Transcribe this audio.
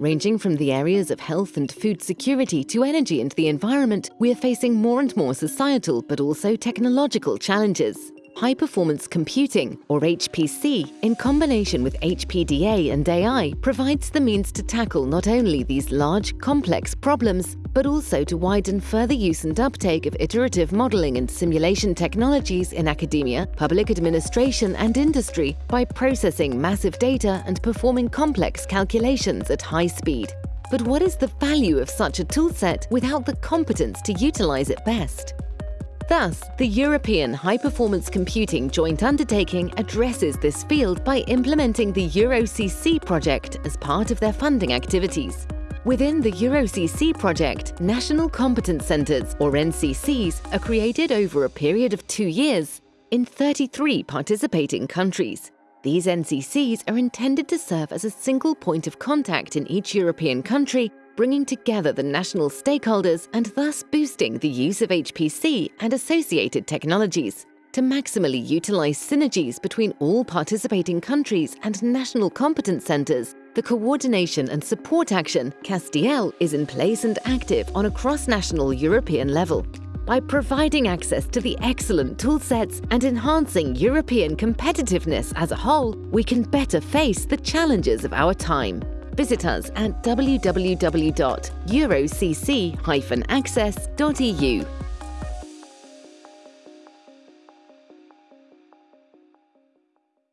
Ranging from the areas of health and food security to energy and the environment, we are facing more and more societal but also technological challenges. High Performance Computing, or HPC, in combination with HPDA and AI, provides the means to tackle not only these large, complex problems, but also to widen further use and uptake of iterative modeling and simulation technologies in academia, public administration and industry by processing massive data and performing complex calculations at high speed. But what is the value of such a toolset without the competence to utilize it best? Thus, the European High Performance Computing Joint Undertaking addresses this field by implementing the EuroCC project as part of their funding activities. Within the EuroCC project, National Competence Centres, or NCCs, are created over a period of two years in 33 participating countries. These NCCs are intended to serve as a single point of contact in each European country bringing together the national stakeholders and thus boosting the use of HPC and associated technologies. To maximally utilize synergies between all participating countries and national competence centers, the coordination and support action, CASTIEL, is in place and active on a cross-national European level. By providing access to the excellent toolsets and enhancing European competitiveness as a whole, we can better face the challenges of our time. Visit us at www.eurocc-access.eu.